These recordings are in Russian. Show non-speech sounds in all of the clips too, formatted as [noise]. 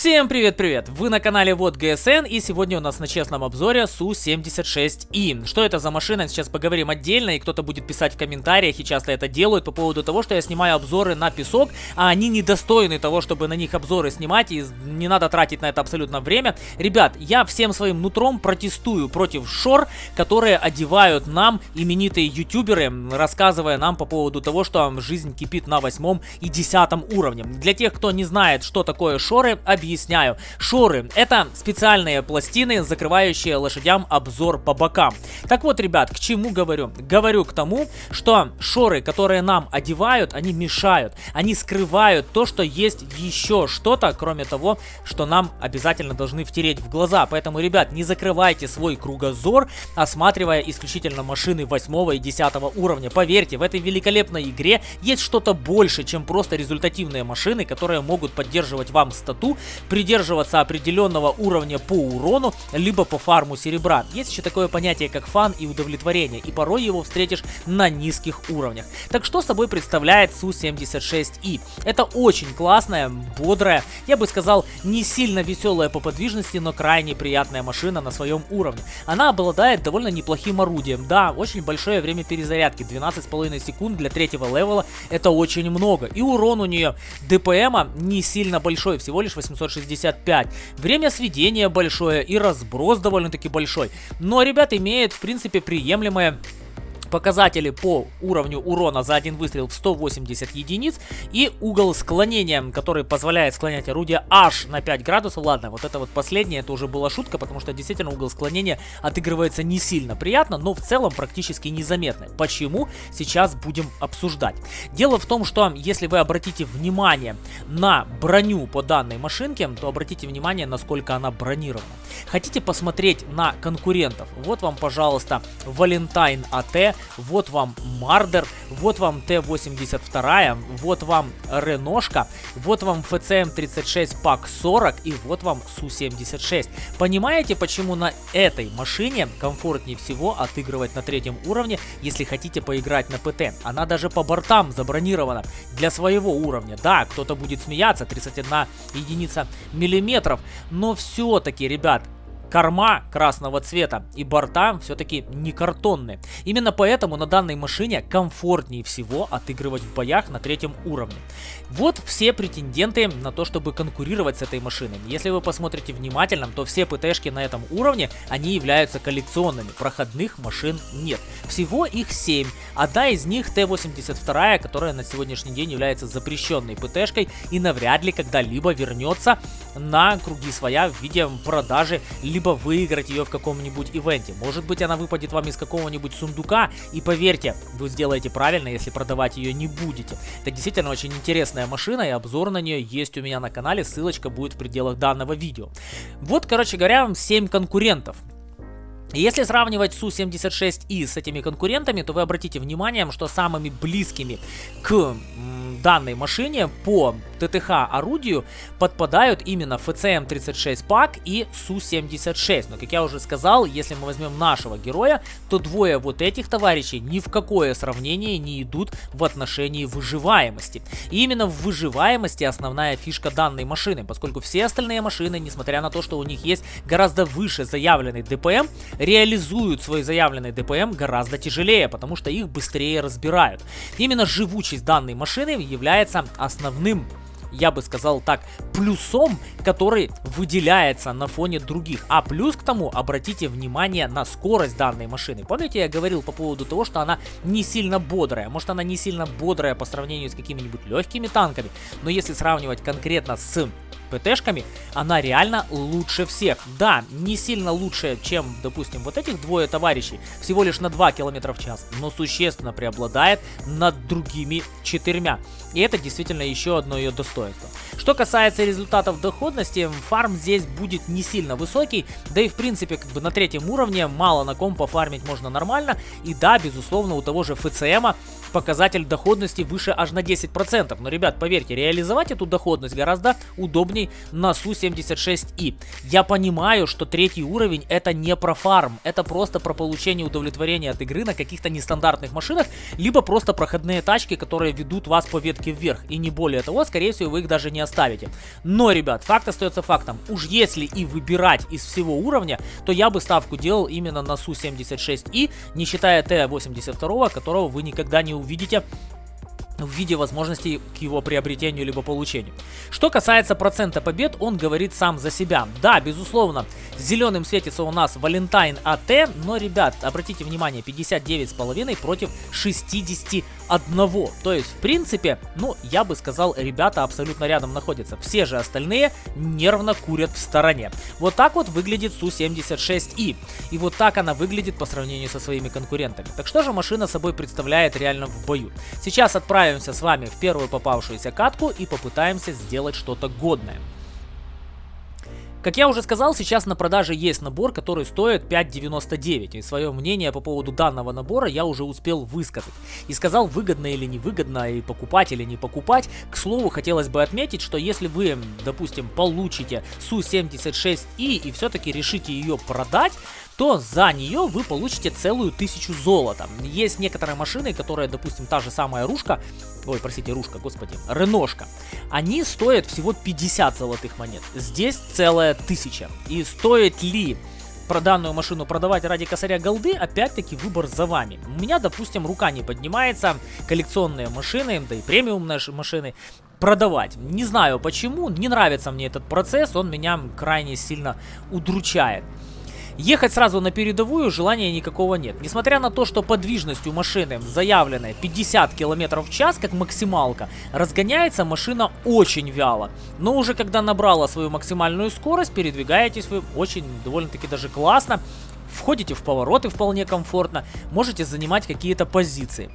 Всем привет-привет! Вы на канале Вот ГСН и сегодня у нас на честном обзоре Су-76И. Что это за машина, сейчас поговорим отдельно и кто-то будет писать в комментариях и часто это делают по поводу того, что я снимаю обзоры на песок, а они недостойны того, чтобы на них обзоры снимать и не надо тратить на это абсолютно время. Ребят, я всем своим нутром протестую против шор, которые одевают нам именитые ютуберы, рассказывая нам по поводу того, что жизнь кипит на восьмом и десятом уровне. Для тех, кто не знает, что такое шоры, объясняю. Шоры — это специальные пластины, закрывающие лошадям обзор по бокам. Так вот, ребят, к чему говорю? Говорю к тому, что шоры, которые нам одевают, они мешают. Они скрывают то, что есть еще что-то, кроме того, что нам обязательно должны втереть в глаза. Поэтому, ребят, не закрывайте свой кругозор, осматривая исключительно машины 8 и 10 уровня. Поверьте, в этой великолепной игре есть что-то больше, чем просто результативные машины, которые могут поддерживать вам стату придерживаться определенного уровня по урону, либо по фарму серебра. Есть еще такое понятие, как фан и удовлетворение, и порой его встретишь на низких уровнях. Так что собой представляет Су-76И? Это очень классная, бодрая, я бы сказал, не сильно веселая по подвижности, но крайне приятная машина на своем уровне. Она обладает довольно неплохим орудием. Да, очень большое время перезарядки, 12,5 секунд для третьего левела, это очень много. И урон у нее ДПМа не сильно большой, всего лишь 800 765. Время сведения большое и разброс довольно-таки большой. Но, ребят, имеет, в принципе, приемлемое показатели по уровню урона за один выстрел в 180 единиц и угол склонения, который позволяет склонять орудие аж на 5 градусов. Ладно, вот это вот последнее, это уже была шутка, потому что действительно угол склонения отыгрывается не сильно приятно, но в целом практически незаметно. Почему? Сейчас будем обсуждать. Дело в том, что если вы обратите внимание на броню по данной машинке, то обратите внимание, насколько она бронирована. Хотите посмотреть на конкурентов? Вот вам, пожалуйста, Valentine AT, вот вам Мардер, вот вам Т-82, вот вам Реношка, вот вам ФЦМ-36 ПАК 40 и вот вам Су-76. Понимаете, почему на этой машине комфортнее всего отыгрывать на третьем уровне, если хотите поиграть на ПТ? Она даже по бортам забронирована для своего уровня. Да, кто-то будет смеяться, 31 единица миллиметров, но все-таки, ребят, корма красного цвета и борта все-таки не картонные. Именно поэтому на данной машине комфортнее всего отыгрывать в боях на третьем уровне. Вот все претенденты на то, чтобы конкурировать с этой машиной. Если вы посмотрите внимательно, то все ПТшки на этом уровне, они являются коллекционными. Проходных машин нет. Всего их 7. Одна из них Т-82, которая на сегодняшний день является запрещенной ПТшкой и навряд ли когда-либо вернется на круги своя в виде продажи либо либо выиграть ее в каком-нибудь ивенте. Может быть она выпадет вам из какого-нибудь сундука, и поверьте, вы сделаете правильно, если продавать ее не будете. Это действительно очень интересная машина, и обзор на нее есть у меня на канале, ссылочка будет в пределах данного видео. Вот, короче говоря, 7 конкурентов. Если сравнивать Су-76И с этими конкурентами, то вы обратите внимание, что самыми близкими к данной машине по ТТХ орудию подпадают именно ФЦМ-36 ПАК и Су-76. Но, как я уже сказал, если мы возьмем нашего героя, то двое вот этих товарищей ни в какое сравнение не идут в отношении выживаемости. И именно в выживаемости основная фишка данной машины, поскольку все остальные машины, несмотря на то, что у них есть гораздо выше заявленный ДПМ, реализуют свой заявленный ДПМ гораздо тяжелее, потому что их быстрее разбирают. Именно живучесть данной машины является основным я бы сказал так, плюсом, который выделяется на фоне других. А плюс к тому, обратите внимание на скорость данной машины. Помните, я говорил по поводу того, что она не сильно бодрая. Может, она не сильно бодрая по сравнению с какими-нибудь легкими танками, но если сравнивать конкретно с ПТшками, она реально лучше всех. Да, не сильно лучше, чем, допустим, вот этих двое товарищей, всего лишь на 2 км в час, но существенно преобладает над другими четырьмя. И это действительно еще одно ее достоинство. Что касается результатов доходности, фарм здесь будет не сильно высокий, да и в принципе как бы на третьем уровне мало на ком пофармить можно нормально. И да, безусловно, у того же ФЦМа показатель доходности выше аж на 10%. Но, ребят, поверьте, реализовать эту доходность гораздо удобней на Су-76И. Я понимаю, что третий уровень это не про фарм, это просто про получение удовлетворения от игры на каких-то нестандартных машинах, либо просто проходные тачки, которые ведут вас по ветке вверх. И не более того, скорее всего, вы их даже не оставите. Но, ребят, факт остается фактом. Уж если и выбирать из всего уровня, то я бы ставку делал именно на Су-76И, не считая Т-82, которого вы никогда не увидите в виде возможностей к его приобретению либо получению. Что касается процента побед, он говорит сам за себя. Да, безусловно, зеленым светится у нас Валентайн АТ, но, ребят, обратите внимание, 59,5 против 61. То есть, в принципе, ну, я бы сказал, ребята абсолютно рядом находятся. Все же остальные нервно курят в стороне. Вот так вот выглядит Су-76И. И вот так она выглядит по сравнению со своими конкурентами. Так что же машина собой представляет реально в бою? Сейчас отправим отправимся с вами в первую попавшуюся катку и попытаемся сделать что-то годное. Как я уже сказал, сейчас на продаже есть набор, который стоит 5.99. И свое мнение по поводу данного набора я уже успел высказать. И сказал, выгодно или невыгодно, и покупать или не покупать. К слову, хотелось бы отметить, что если вы, допустим, получите Су-76И и все-таки решите ее продать, то за нее вы получите целую тысячу золота. Есть некоторые машины, которые, допустим, та же самая Рушка, ой, простите, Рушка, господи, Реношка, они стоят всего 50 золотых монет. Здесь целая тысяча. И стоит ли про данную машину продавать ради косаря голды, опять-таки выбор за вами. У меня, допустим, рука не поднимается, коллекционные машины, да и премиумные машины, продавать. Не знаю почему, не нравится мне этот процесс, он меня крайне сильно удручает. Ехать сразу на передовую желания никакого нет. Несмотря на то, что подвижность у машины заявленная 50 км в час, как максималка, разгоняется машина очень вяло. Но уже когда набрала свою максимальную скорость, передвигаетесь вы очень довольно-таки даже классно. Входите в повороты вполне комфортно, можете занимать какие-то позиции.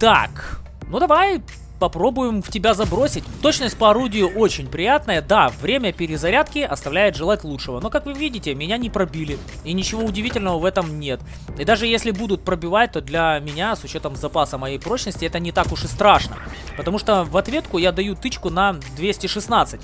Так, ну давай попробуем в тебя забросить. Точность по орудию очень приятная. Да, время перезарядки оставляет желать лучшего. Но, как вы видите, меня не пробили. И ничего удивительного в этом нет. И даже если будут пробивать, то для меня, с учетом запаса моей прочности, это не так уж и страшно. Потому что в ответку я даю тычку на 216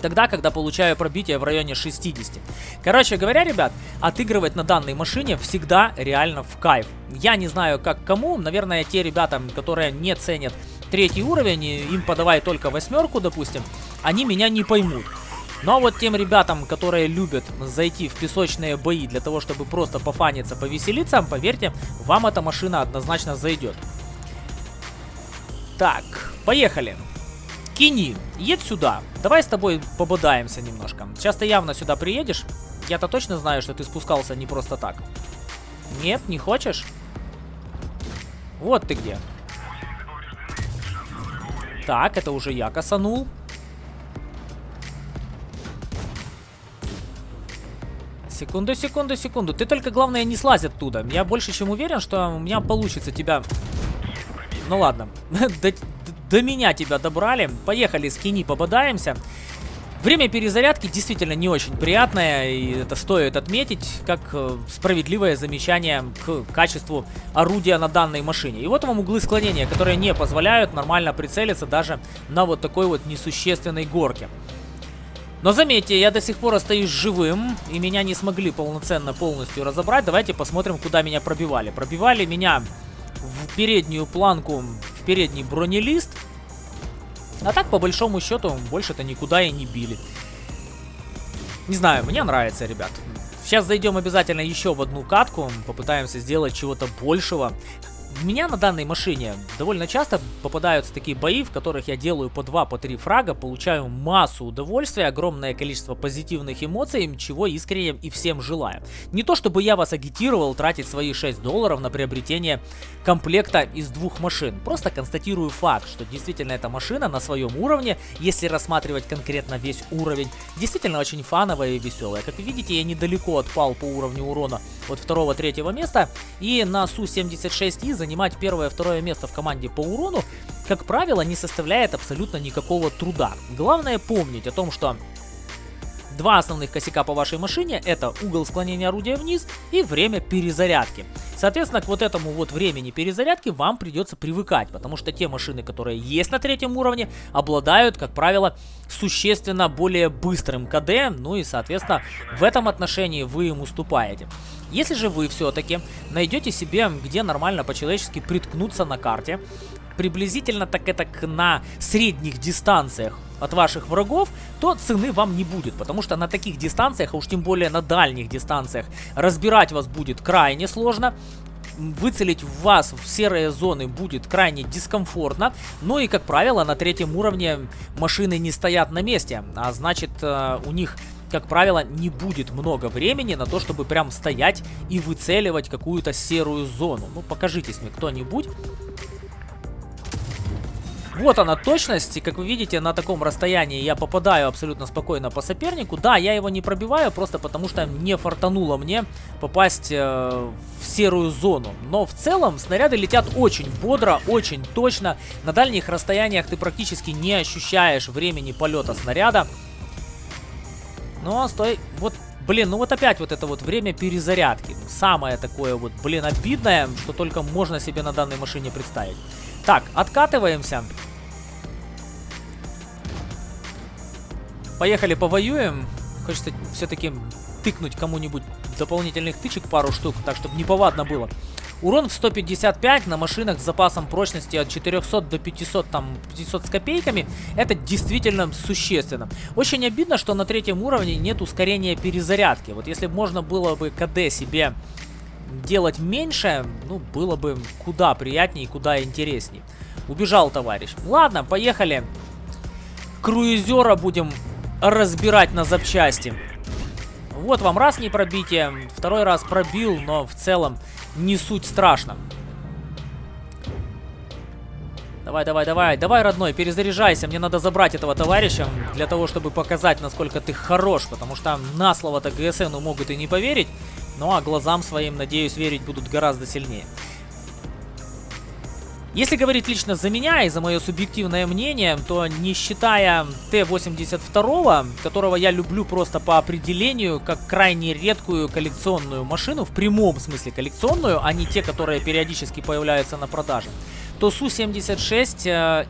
тогда, когда получаю пробитие в районе 60. Короче говоря, ребят, отыгрывать на данной машине всегда реально в кайф. Я не знаю, как кому, наверное, те ребята, которые не ценят третий уровень, им подавай только восьмерку, допустим, они меня не поймут. Но вот тем ребятам, которые любят зайти в песочные бои для того, чтобы просто пофаниться, повеселиться, поверьте, вам эта машина однозначно зайдет. Так, поехали. Кини, едь сюда. Давай с тобой пободаемся немножко. Сейчас ты явно сюда приедешь. Я-то точно знаю, что ты спускался не просто так. Нет, не хочешь? Вот ты где. Так, это уже я косанул. Секунду, секунду, секунду. Ты только, главное, не слазь оттуда. Я больше чем уверен, что у меня получится тебя... Ну ладно. [laughs] до, до меня тебя добрали. Поехали, скини, пободаемся. Время перезарядки действительно не очень приятное, и это стоит отметить, как э, справедливое замечание к качеству орудия на данной машине. И вот вам углы склонения, которые не позволяют нормально прицелиться даже на вот такой вот несущественной горке. Но заметьте, я до сих пор остаюсь живым, и меня не смогли полноценно полностью разобрать. Давайте посмотрим, куда меня пробивали. Пробивали меня в переднюю планку, в передний бронелист, а так, по большому счету, больше-то никуда и не били. Не знаю, мне нравится, ребят. Сейчас зайдем обязательно еще в одну катку, попытаемся сделать чего-то большего. У меня на данной машине довольно часто попадаются такие бои, в которых я делаю по 2, по 3 фрага, получаю массу удовольствия, огромное количество позитивных эмоций, чего искренне и всем желаю. Не то чтобы я вас агитировал тратить свои 6 долларов на приобретение комплекта из двух машин, просто констатирую факт, что действительно эта машина на своем уровне, если рассматривать конкретно весь уровень, действительно очень фановая и веселая. Как видите, я недалеко отпал по уровню урона от второго-третьего места, и на Су-76И занимать первое-второе место в команде по урону, как правило, не составляет абсолютно никакого труда. Главное помнить о том, что Два основных косяка по вашей машине это угол склонения орудия вниз и время перезарядки. Соответственно, к вот этому вот времени перезарядки вам придется привыкать, потому что те машины, которые есть на третьем уровне, обладают, как правило, существенно более быстрым КД, ну и, соответственно, в этом отношении вы им уступаете. Если же вы все-таки найдете себе, где нормально по-человечески приткнуться на карте, приблизительно так это на средних дистанциях от ваших врагов, то цены вам не будет, потому что на таких дистанциях, а уж тем более на дальних дистанциях, разбирать вас будет крайне сложно, выцелить вас в серые зоны будет крайне дискомфортно. Ну и, как правило, на третьем уровне машины не стоят на месте, а значит, э, у них как правило, не будет много времени на то, чтобы прям стоять и выцеливать какую-то серую зону. Ну, покажитесь мне кто-нибудь. Вот она точность, и как вы видите, на таком расстоянии я попадаю абсолютно спокойно по сопернику. Да, я его не пробиваю, просто потому что не фартануло мне попасть э, в серую зону. Но в целом снаряды летят очень бодро, очень точно. На дальних расстояниях ты практически не ощущаешь времени полета снаряда. Ну, а стой, вот Блин, ну вот опять вот это вот время перезарядки. Самое такое вот, блин, обидное, что только можно себе на данной машине представить. Так, откатываемся. Поехали повоюем. Хочется все-таки тыкнуть кому-нибудь дополнительных тычек пару штук, так чтобы неповадно было. Урон в 155 на машинах с запасом прочности от 400 до 500, там, 500 с копейками, это действительно существенно. Очень обидно, что на третьем уровне нет ускорения перезарядки. Вот если можно было бы КД себе делать меньше, ну, было бы куда приятнее и куда интересней. Убежал товарищ. Ладно, поехали. Круизера будем разбирать на запчасти. Вот вам раз не пробитие, второй раз пробил, но в целом не суть страшно. Давай, давай, давай, давай, родной, перезаряжайся. Мне надо забрать этого товарища для того, чтобы показать, насколько ты хорош. Потому что на слово-то ГСНу могут и не поверить. Ну а глазам своим, надеюсь, верить будут гораздо сильнее. Если говорить лично за меня и за мое субъективное мнение, то не считая Т-82, которого я люблю просто по определению, как крайне редкую коллекционную машину, в прямом смысле коллекционную, а не те, которые периодически появляются на продаже, то Су-76 э,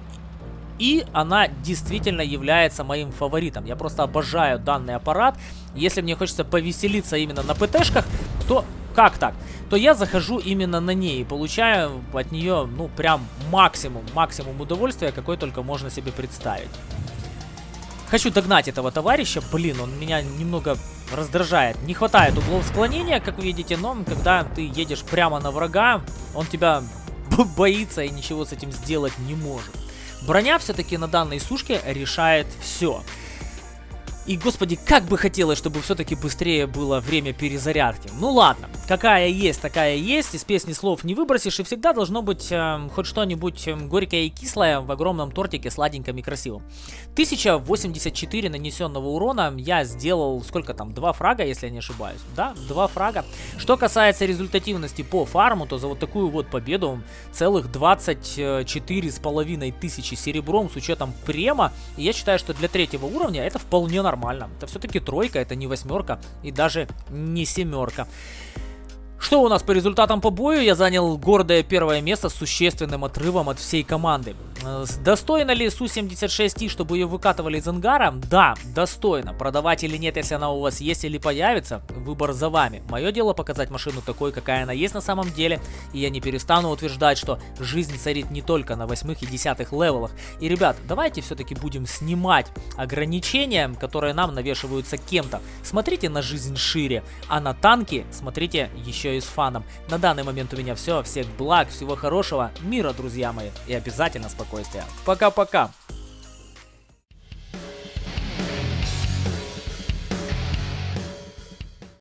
и она действительно является моим фаворитом. Я просто обожаю данный аппарат. Если мне хочется повеселиться именно на ПТшках, то как так? То я захожу именно на ней и получаю от нее, ну, прям максимум, максимум удовольствия, какой только можно себе представить. Хочу догнать этого товарища. Блин, он меня немного раздражает. Не хватает углов склонения, как видите, но когда ты едешь прямо на врага, он тебя [laughs] боится и ничего с этим сделать не может. Броня все-таки на данной сушке решает все. И, господи, как бы хотелось, чтобы все-таки быстрее было время перезарядки. Ну ладно, какая есть, такая есть. Из песни слов не выбросишь. И всегда должно быть э, хоть что-нибудь э, горькое и кислое в огромном тортике, сладеньком и красивом. 1084 нанесенного урона я сделал, сколько там, два фрага, если я не ошибаюсь. Да, два фрага. Что касается результативности по фарму, то за вот такую вот победу целых 24 с половиной тысячи серебром с учетом према. И я считаю, что для третьего уровня это вполне нормально нормально. Это все-таки тройка, это не восьмерка и даже не семерка. Что у нас по результатам по бою? Я занял гордое первое место с существенным отрывом от всей команды. Э, достойно ли Су-76И, чтобы ее выкатывали из ангара? Да, достойно. Продавать или нет, если она у вас есть или появится, выбор за вами. Мое дело показать машину такой, какая она есть на самом деле. И я не перестану утверждать, что жизнь царит не только на восьмых и десятых левелах. И, ребят, давайте все-таки будем снимать ограничения, которые нам навешиваются кем-то. Смотрите на жизнь шире, а на танки смотрите еще еще с фаном. На данный момент у меня все. Всех благ, всего хорошего, мира, друзья мои. И обязательно спокойствия. Пока-пока.